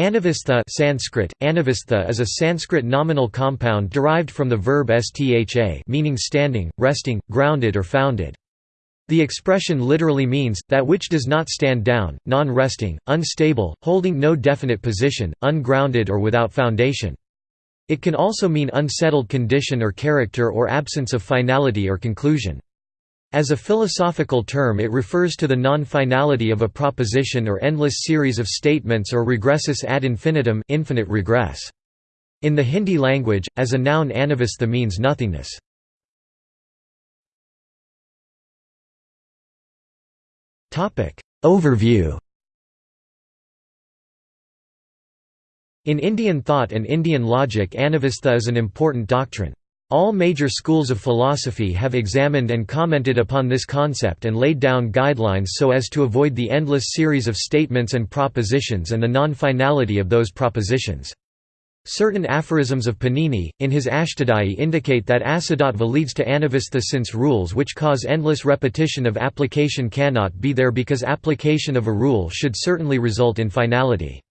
Anavastha Sanskrit, Anavastha is a Sanskrit nominal compound derived from the verb stha meaning standing, resting, grounded or founded. The expression literally means, that which does not stand down, non-resting, unstable, holding no definite position, ungrounded or without foundation. It can also mean unsettled condition or character or absence of finality or conclusion. As a philosophical term it refers to the non-finality of a proposition or endless series of statements or regressus ad infinitum infinite regress. In the Hindi language, as a noun anavastha means nothingness. Overview In Indian thought and Indian logic anavastha is an important doctrine. All major schools of philosophy have examined and commented upon this concept and laid down guidelines so as to avoid the endless series of statements and propositions and the non-finality of those propositions. Certain aphorisms of Panini, in his Ashtadhyayi indicate that asiddhatva leads to anavastha since rules which cause endless repetition of application cannot be there because application of a rule should certainly result in finality.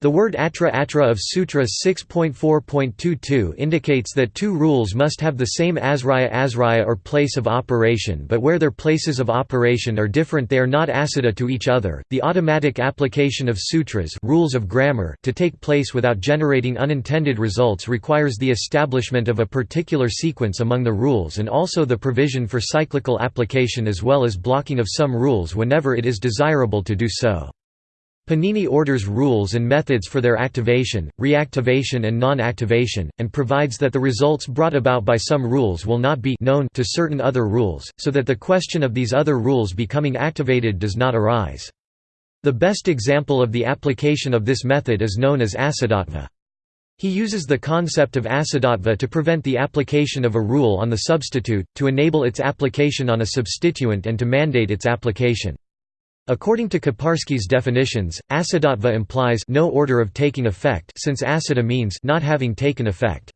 The word atra atra of Sutra 6.4.22 indicates that two rules must have the same asraya asraya or place of operation but where their places of operation are different they are not asiddha to each other. The automatic application of sutras rules of grammar to take place without generating unintended results requires the establishment of a particular sequence among the rules and also the provision for cyclical application as well as blocking of some rules whenever it is desirable to do so. Panini orders rules and methods for their activation, reactivation and non-activation, and provides that the results brought about by some rules will not be known to certain other rules, so that the question of these other rules becoming activated does not arise. The best example of the application of this method is known as asiddhatva. He uses the concept of asiddhatva to prevent the application of a rule on the substitute, to enable its application on a substituent and to mandate its application. According to Kiparsky's definitions, asiddhatva implies no order of taking effect since asiddha means not having taken effect.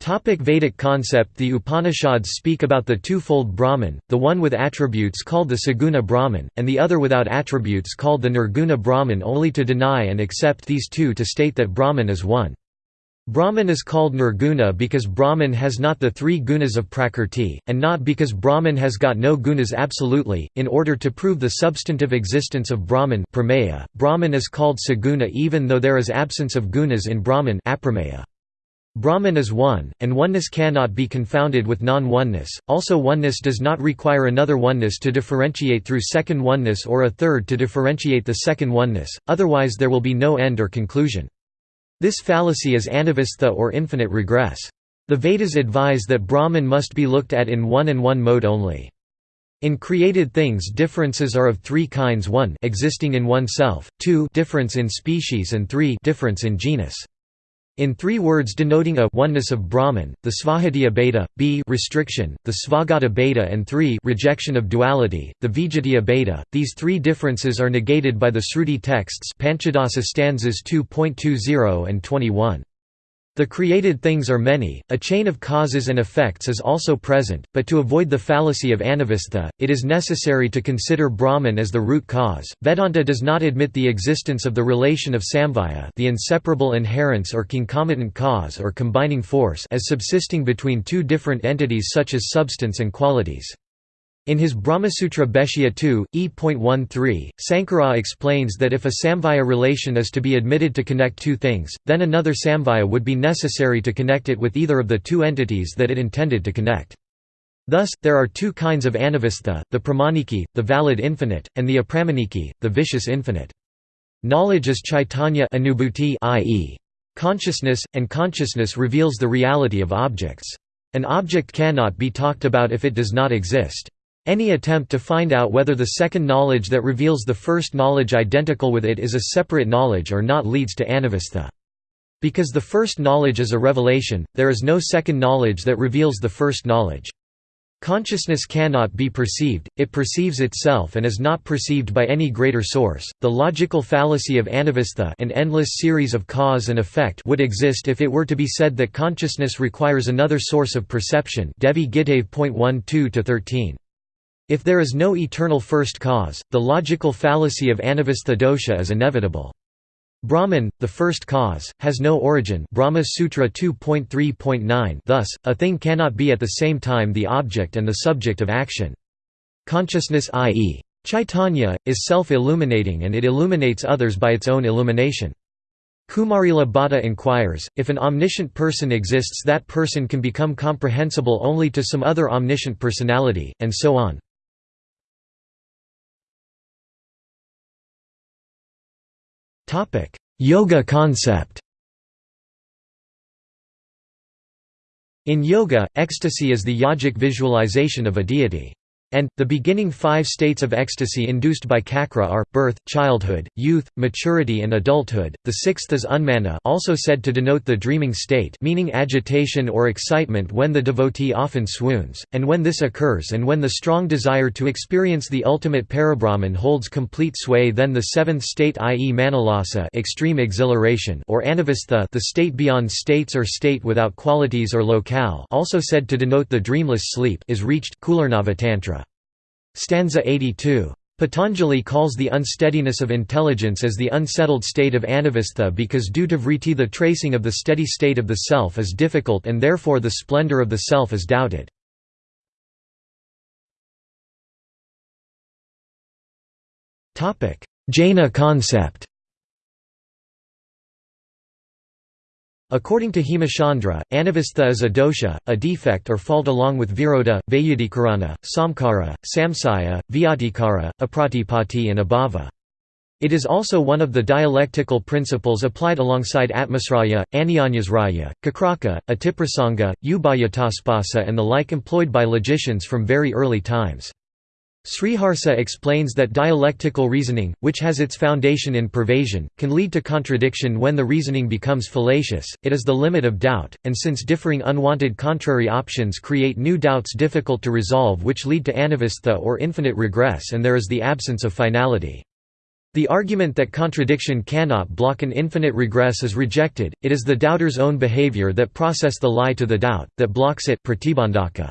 Topic Vedic concept The Upanishads speak about the twofold Brahman, the one with attributes called the Saguna Brahman, and the other without attributes called the Nirguna Brahman only to deny and accept these two to state that Brahman is one. Brahman is called Nirguna because Brahman has not the three gunas of Prakrti, and not because Brahman has got no gunas absolutely. In order to prove the substantive existence of Brahman, prameya, Brahman is called Saguna even though there is absence of gunas in Brahman. Aprameya. Brahman is one, and oneness cannot be confounded with non-oneness. Also, oneness does not require another oneness to differentiate through second oneness or a third to differentiate the second oneness, otherwise there will be no end or conclusion. This fallacy is anavastha or infinite regress. The Vedas advise that Brahman must be looked at in one and one mode only. In created things differences are of three kinds 1 existing in oneself, 2 difference in species and 3 difference in genus. In three words denoting a oneness of Brahman, the Svahatiya Bheda, b restriction, the Svagata Bheda and 3 rejection of duality, the Vijatiya Bheda, these three differences are negated by the Sruti texts Panchadasa stanzas 2.20 and 21. The created things are many, a chain of causes and effects is also present, but to avoid the fallacy of anavastha, it is necessary to consider Brahman as the root cause. Vedanta does not admit the existence of the relation of samvaya, the inseparable inherence or concomitant cause or combining force, as subsisting between two different entities such as substance and qualities. In his Brahmasutra Bhashya 2, e.13, Sankara explains that if a samvaya relation is to be admitted to connect two things, then another samvaya would be necessary to connect it with either of the two entities that it intended to connect. Thus, there are two kinds of anavastha, the pramaniki, the valid infinite, and the apramaniki, the vicious infinite. Knowledge is chaitanya i.e. consciousness, and consciousness reveals the reality of objects. An object cannot be talked about if it does not exist. Any attempt to find out whether the second knowledge that reveals the first knowledge identical with it is a separate knowledge or not leads to anavastha. Because the first knowledge is a revelation, there is no second knowledge that reveals the first knowledge. Consciousness cannot be perceived, it perceives itself and is not perceived by any greater source. The logical fallacy of anavastha an endless series of cause and effect would exist if it were to be said that consciousness requires another source of perception Devi Gitave 13 if there is no eternal first cause, the logical fallacy of anavastha dosha is inevitable. Brahman, the first cause, has no origin Brahma Sutra 2.3.9 thus, a thing cannot be at the same time the object and the subject of action. Consciousness i.e. Chaitanya, is self-illuminating and it illuminates others by its own illumination. Kumarila Bhatta inquires, if an omniscient person exists that person can become comprehensible only to some other omniscient personality, and so on. Yoga concept In yoga, ecstasy is the yogic visualization of a deity. And, the beginning five states of ecstasy induced by cakra are, birth, childhood, youth, maturity and adulthood, the sixth is unmana also said to denote the dreaming state meaning agitation or excitement when the devotee often swoons, and when this occurs and when the strong desire to experience the ultimate parabrahman holds complete sway then the seventh state i.e. manalasa extreme exhilaration or anavastha the state beyond states or state without qualities or locale also said to denote the dreamless sleep is reached Tantra. Stanza 82. Patanjali calls the unsteadiness of intelligence as the unsettled state of anavastha because due to vritti the tracing of the steady state of the self is difficult and therefore the splendor of the self is doubted. Jaina concept According to Hemachandra, anavastha is a dosha, a defect or fault along with virodha, vayudikarana, samkara, samsaya, vyatikara, apratipati and abhava. It is also one of the dialectical principles applied alongside atmasraya, anyanyasraya, kakraka, atiprasanga, ubayataspasa and the like employed by logicians from very early times. Sriharsa explains that dialectical reasoning, which has its foundation in pervasion, can lead to contradiction when the reasoning becomes fallacious, it is the limit of doubt, and since differing unwanted contrary options create new doubts difficult to resolve which lead to anavastha or infinite regress and there is the absence of finality. The argument that contradiction cannot block an infinite regress is rejected, it is the doubter's own behavior that process the lie to the doubt, that blocks it pratibandhaka.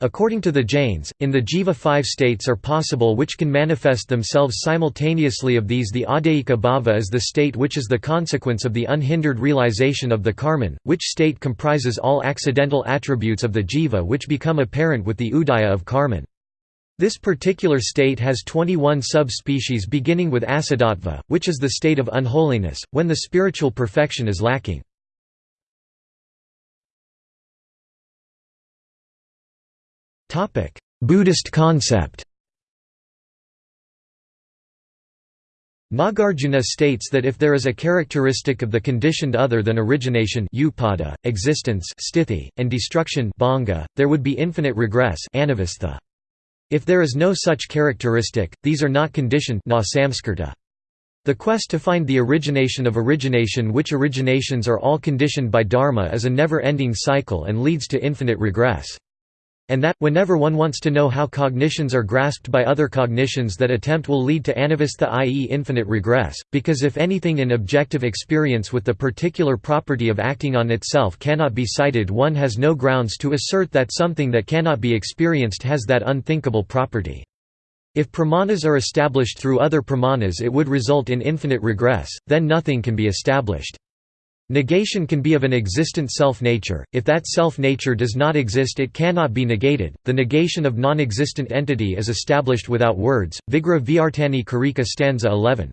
According to the Jains, in the jiva five states are possible which can manifest themselves simultaneously of these the adayika bhava is the state which is the consequence of the unhindered realization of the karman, which state comprises all accidental attributes of the jiva which become apparent with the udaya of karman. This particular state has 21 sub-species beginning with asiddhatva, which is the state of unholiness, when the spiritual perfection is lacking. Buddhist concept. Nagarjuna states that if there is a characteristic of the conditioned other than origination upada, existence sthiti, and destruction bhanga, there would be infinite regress If there is no such characteristic, these are not conditioned na The quest to find the origination of origination which originations are all conditioned by dharma is a never-ending cycle and leads to infinite regress. And that, whenever one wants to know how cognitions are grasped by other cognitions that attempt will lead to anavastha i.e. infinite regress, because if anything in objective experience with the particular property of acting on itself cannot be cited one has no grounds to assert that something that cannot be experienced has that unthinkable property. If pramanas are established through other pramanas it would result in infinite regress, then nothing can be established. Negation can be of an existent self-nature, if that self-nature does not exist it cannot be negated, the negation of non-existent entity is established without words. Vigra Vyartani Karika stanza 11.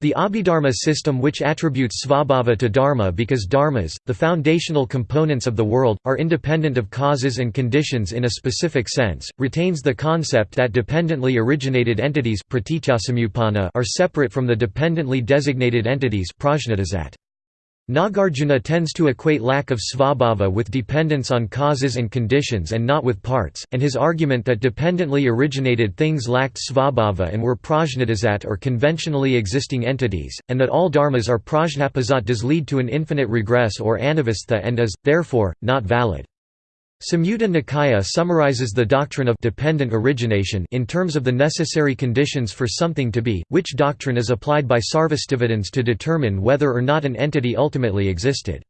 The Abhidharma system which attributes svabhava to dharma because dharmas, the foundational components of the world, are independent of causes and conditions in a specific sense, retains the concept that dependently originated entities are separate from the dependently designated entities Nagarjuna tends to equate lack of svabhava with dependence on causes and conditions and not with parts, and his argument that dependently originated things lacked svabhava and were prajnatizat or conventionally existing entities, and that all dharmas are prajnapazat does lead to an infinite regress or anavastha and is, therefore, not valid. Samyutta Nikaya summarizes the doctrine of dependent origination in terms of the necessary conditions for something to be, which doctrine is applied by Sarvastivadins to determine whether or not an entity ultimately existed.